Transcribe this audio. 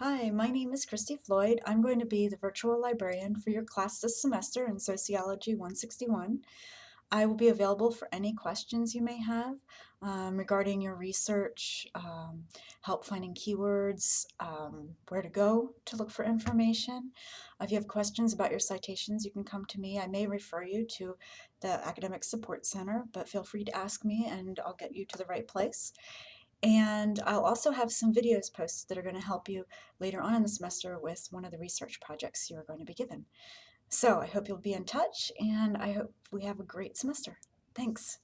Hi, my name is Christy Floyd. I'm going to be the virtual librarian for your class this semester in Sociology 161. I will be available for any questions you may have um, regarding your research, um, help finding keywords, um, where to go to look for information. If you have questions about your citations, you can come to me. I may refer you to the Academic Support Center, but feel free to ask me and I'll get you to the right place. And I'll also have some videos posted that are going to help you later on in the semester with one of the research projects you're going to be given. So I hope you'll be in touch and I hope we have a great semester. Thanks.